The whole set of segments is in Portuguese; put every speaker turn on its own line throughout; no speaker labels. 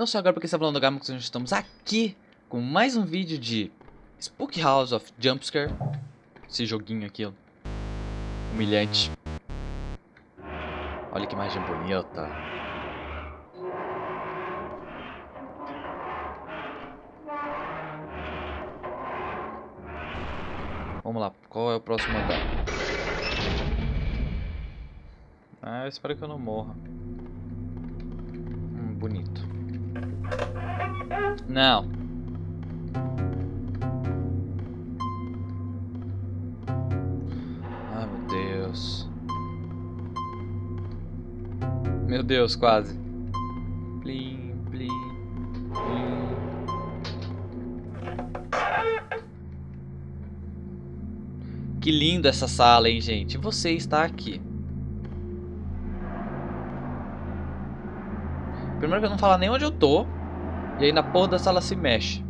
Não só agora porque está falando do Gama, nós estamos aqui com mais um vídeo de Spook House of Jumpscare. Esse joguinho aqui, ó. Humilhante. Olha que imagem bonita. Vamos lá, qual é o próximo andar? Ah, eu espero que eu não morra. Hum, bonito. Não. Ai, meu Deus. Meu Deus, quase. Plim, plim, plim. Que lindo essa sala, hein, gente? Você está aqui. Primeiro que eu não falo nem onde eu tô. E aí na porra da sala se mexe.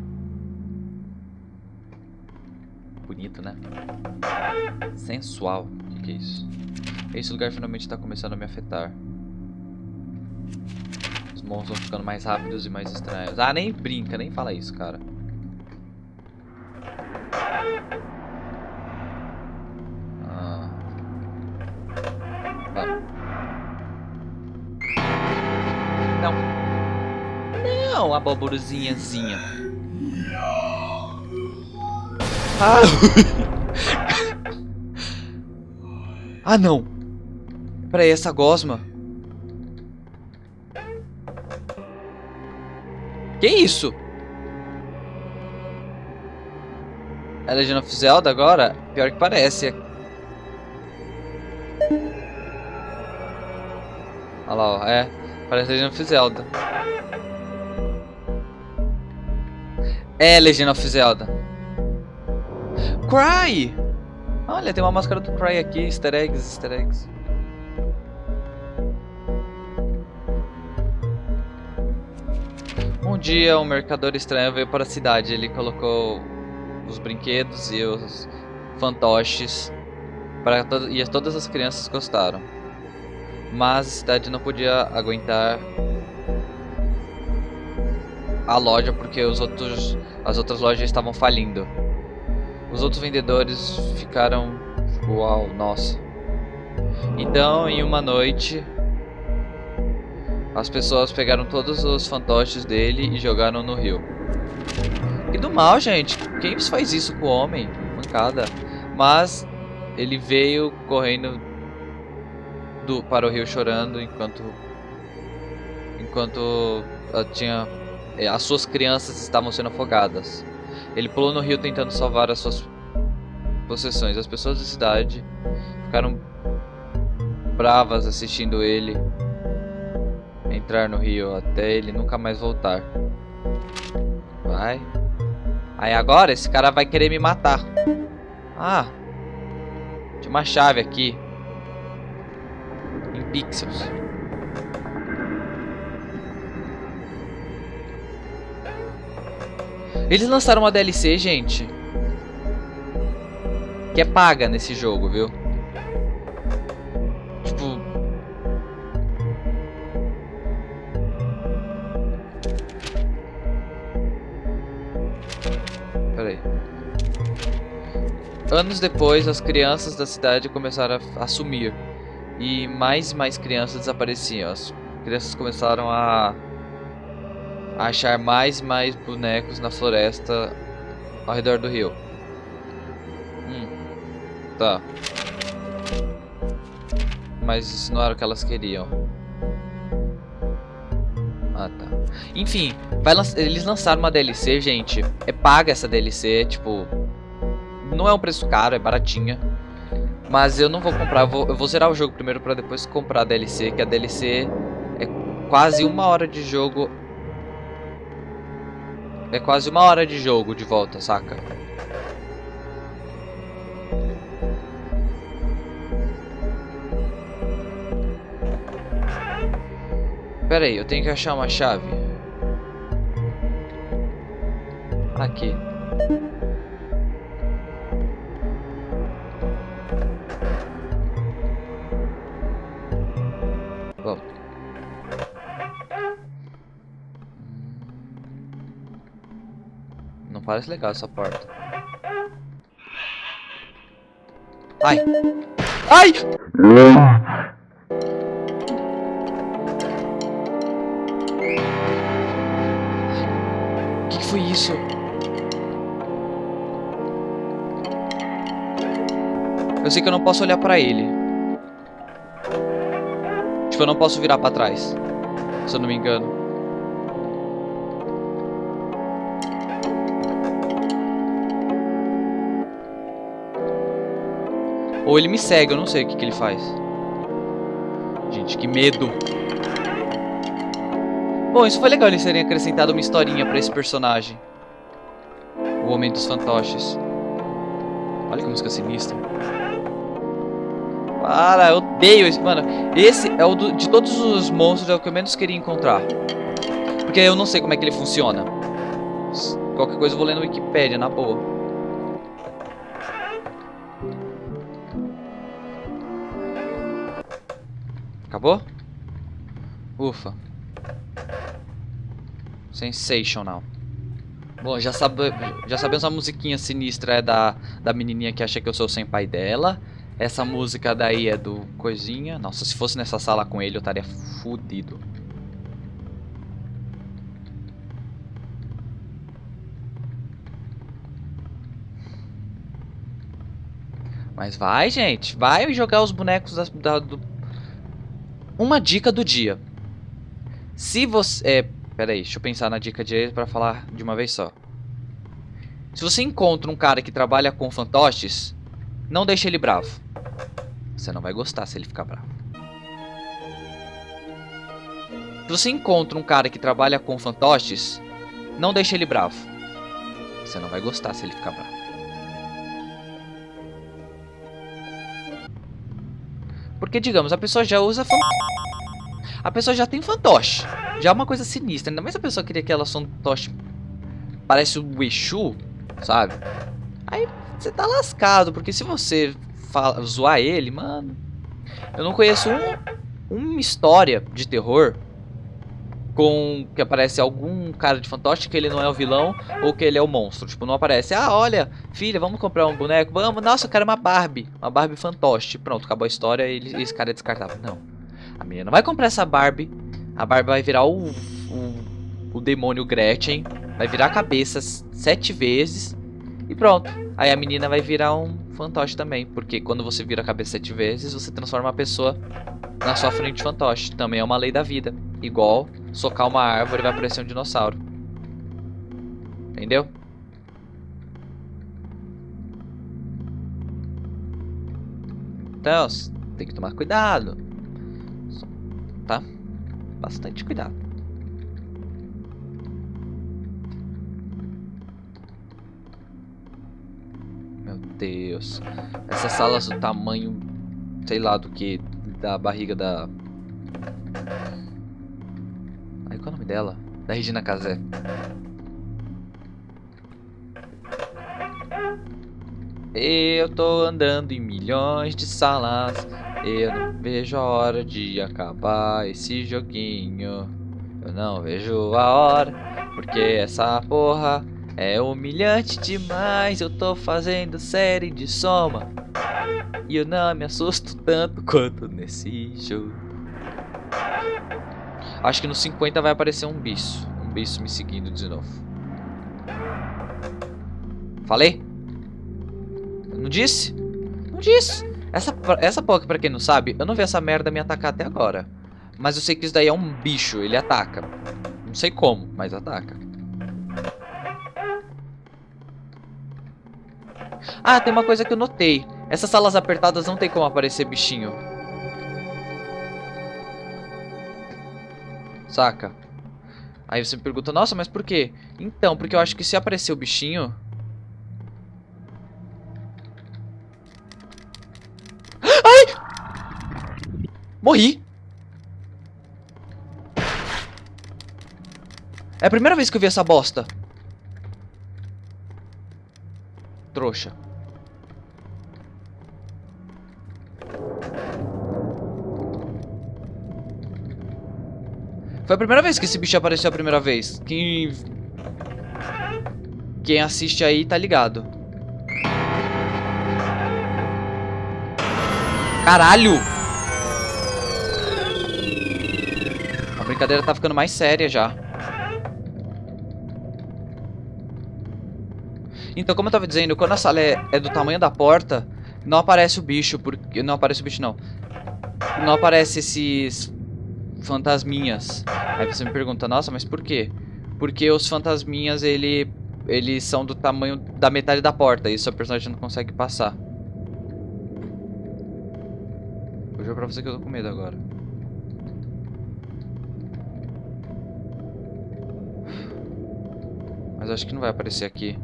Bonito, né? Sensual. O que, que é isso? Esse lugar finalmente está começando a me afetar. Os monstros vão ficando mais rápidos e mais estranhos. Ah, nem brinca, nem fala isso, cara. Ah. Não. Não, a boburuzinhazinha. Ah. ah, não. Peraí, essa gosma. Que isso? É Legend of Zelda agora? Pior que parece. Olha lá, ó. É. Parece Legend of Zelda. É Legend of Zelda. Cry! Olha, tem uma máscara do Cry aqui. Easter eggs, easter eggs. Um dia um mercador estranho veio para a cidade. Ele colocou os brinquedos e os fantoches para to e todas as crianças gostaram. Mas a cidade não podia aguentar a loja porque os outros as outras lojas estavam falindo. Os outros vendedores ficaram uau, nossa. Então, em uma noite, as pessoas pegaram todos os fantoches dele e jogaram no rio. Que do mal, gente. Quem faz isso com o homem? Mancada. Mas ele veio correndo para o rio chorando enquanto enquanto uh, tinha eh, as suas crianças estavam sendo afogadas. Ele pulou no rio tentando salvar as suas possessões. As pessoas da cidade ficaram bravas assistindo ele entrar no rio até ele nunca mais voltar. Vai. Aí agora esse cara vai querer me matar. Ah. Tinha uma chave aqui. Pixels. Eles lançaram uma DLC, gente. Que é paga nesse jogo, viu? Tipo... Pera aí. Anos depois, as crianças da cidade começaram a, a sumir. E mais e mais crianças desapareciam. As crianças começaram a achar mais e mais bonecos na floresta ao redor do rio. Hum, tá. Mas isso não era o que elas queriam. Ah, tá. Enfim, lan eles lançaram uma DLC, gente. É paga essa DLC, tipo... Não é um preço caro, é baratinha. Mas eu não vou comprar, eu vou, eu vou zerar o jogo primeiro pra depois comprar a DLC. Que a DLC é quase uma hora de jogo é quase uma hora de jogo de volta, saca? Pera aí, eu tenho que achar uma chave. Aqui. Não parece legal essa porta. Ai! Ai! O que, que foi isso? Eu sei que eu não posso olhar pra ele. Tipo, eu não posso virar pra trás. Se eu não me engano. Ou ele me segue, eu não sei o que, que ele faz. Gente, que medo. Bom, isso foi legal eles terem acrescentado uma historinha pra esse personagem. O Homem dos Fantoches. Olha que música sinistra. Para, eu odeio esse. Mano, esse é o do, de todos os monstros é o que eu menos queria encontrar. Porque eu não sei como é que ele funciona. Qualquer coisa eu vou ler no Wikipedia, na boa. Acabou? Ufa. Sensational. Bom, já, sabe, já sabemos a musiquinha sinistra é da, da menininha que acha que eu sou sem pai dela. Essa música daí é do Coisinha. Nossa, se fosse nessa sala com ele eu estaria fudido. Mas vai, gente. Vai jogar os bonecos da, da, do uma dica do dia. Se você... É, peraí, deixa eu pensar na dica de para falar de uma vez só. Se você encontra um cara que trabalha com fantoches, não deixe ele bravo. Você não vai gostar se ele ficar bravo. Se você encontra um cara que trabalha com fantoches, não deixe ele bravo. Você não vai gostar se ele ficar bravo. Porque, digamos, a pessoa já usa A pessoa já tem fantoche. Já é uma coisa sinistra. Ainda mais a pessoa queria que ela fantoche parece o Exu, sabe? Aí você tá lascado, porque se você fala, zoar ele, mano... Eu não conheço um, uma história de terror com que aparece algum cara de fantoche que ele não é o vilão ou que ele é o monstro. Tipo, não aparece, ah, olha, filha, vamos comprar um boneco, vamos, nossa, eu quero uma Barbie, uma Barbie fantoche. Pronto, acabou a história e esse cara é descartável. Não, a menina vai comprar essa Barbie, a Barbie vai virar o, o, o demônio Gretchen, vai virar a cabeça sete vezes e pronto. Aí a menina vai virar um fantoche também, porque quando você vira a cabeça sete vezes, você transforma a pessoa na sua frente fantoche. Também é uma lei da vida. Igual socar uma árvore vai aparecer um dinossauro. Entendeu? Então, tem que tomar cuidado. Tá? Bastante cuidado. Meu Deus. Essas salas do tamanho, sei lá do que, da barriga da dela? Da Regina Casé. Eu tô andando em milhões de salas. Eu não vejo a hora de acabar esse joguinho. Eu não vejo a hora, porque essa porra é humilhante demais. Eu tô fazendo série de soma. E eu não me assusto tanto quanto nesse jogo. Acho que no 50 vai aparecer um bicho. Um bicho me seguindo de novo. Falei? Não disse? Não disse. Essa, essa Poké, pra quem não sabe, eu não vi essa merda me atacar até agora. Mas eu sei que isso daí é um bicho, ele ataca. Não sei como, mas ataca. Ah, tem uma coisa que eu notei. Essas salas apertadas não tem como aparecer bichinho. Saca? Aí você me pergunta, nossa, mas por quê? Então, porque eu acho que se aparecer o bichinho... Ai! Morri! É a primeira vez que eu vi essa bosta. Trouxa. Foi a primeira vez que esse bicho apareceu a primeira vez. Quem... Quem assiste aí tá ligado. Caralho! A brincadeira tá ficando mais séria já. Então, como eu tava dizendo, quando a sala é, é, do tamanho da porta, não aparece o bicho, porque não aparece o bicho não. Não aparece esses fantasminhas. Aí você me pergunta, nossa, mas por quê? Porque os fantasminhas, ele, eles são do tamanho da metade da porta, e seu personagem não consegue passar. Vou jogar pra você que eu tô com medo agora. Mas acho que não vai aparecer aqui.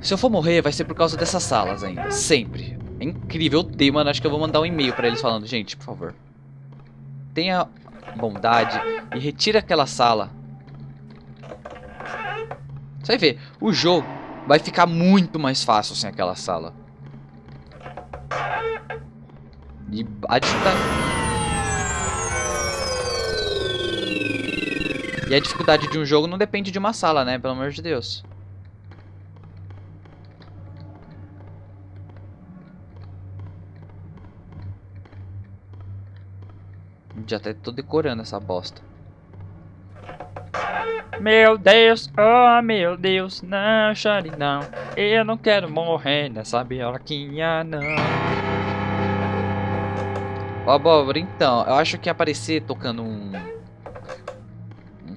Se eu for morrer, vai ser por causa dessas salas ainda. Sempre. É incrível. Odeio, mano. Acho que eu vou mandar um e-mail pra eles falando. Gente, por favor. Tenha bondade e retire aquela sala. Você vai ver. O jogo vai ficar muito mais fácil sem aquela sala. E. E a dificuldade de um jogo não depende de uma sala, né? Pelo amor de Deus. Já até tô decorando essa bosta. Meu Deus, oh meu Deus, não chore não. Eu não quero morrer nessa bioloquinha não. Ó, Abóbora, então, eu acho que aparecer tocando um... um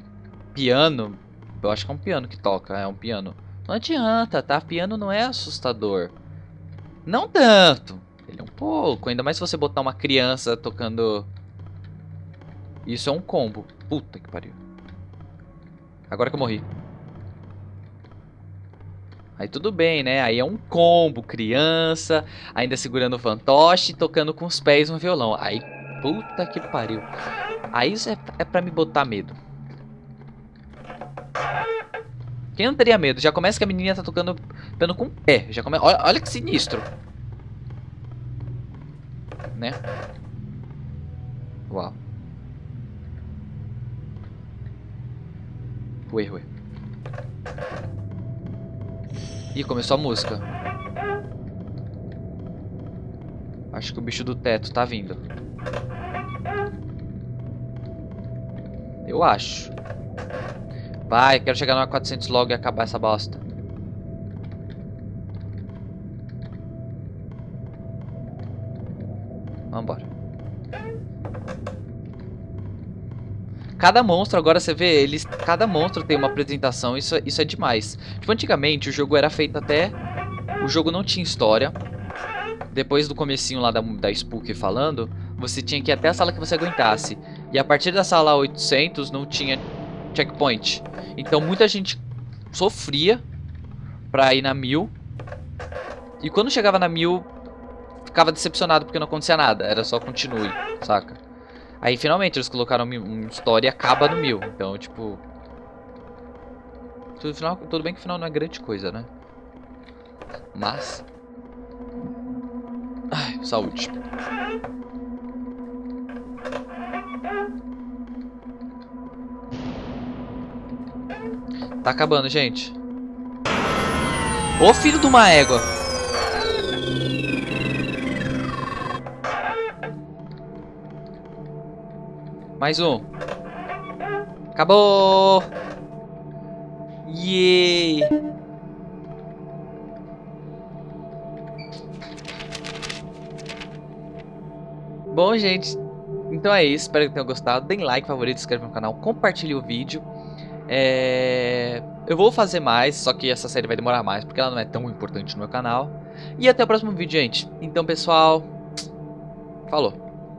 piano, eu acho que é um piano que toca, é um piano. Não adianta, tá? Piano não é assustador. Não tanto. Ele é um pouco, ainda mais se você botar uma criança tocando isso é um combo. Puta que pariu. Agora que eu morri. Aí tudo bem, né? Aí é um combo, criança, ainda segurando o fantoche, tocando com os pés um violão. Aí, puta que pariu. Aí isso é, é pra me botar medo. Quem não teria medo? Já começa que a menina tá tocando piano com o pé. Já come... olha, olha que sinistro. Né? Uau. Ué, ué. Ih, começou a música. Acho que o bicho do teto tá vindo. Eu acho. Vai, quero chegar no A400 logo e acabar essa bosta. Cada monstro, agora você vê, eles, cada monstro tem uma apresentação, isso, isso é demais. Tipo, antigamente o jogo era feito até... O jogo não tinha história. Depois do comecinho lá da, da Spook falando, você tinha que ir até a sala que você aguentasse. E a partir da sala 800 não tinha checkpoint. Então muita gente sofria pra ir na 1000. E quando chegava na 1000, ficava decepcionado porque não acontecia nada. Era só continue, saca? Aí finalmente eles colocaram uma história e acaba no mil. Então, tipo. Tudo, final, tudo bem que o final não é grande coisa, né? Mas. Ai, saúde. Tá acabando, gente. Ô filho de uma égua. Mais um. Acabou! Yay! Bom, gente, então é isso. Espero que tenham gostado. Deem like, favorito, se inscreve no canal, compartilhe o vídeo. É... Eu vou fazer mais, só que essa série vai demorar mais, porque ela não é tão importante no meu canal. E até o próximo vídeo, gente. Então, pessoal, falou.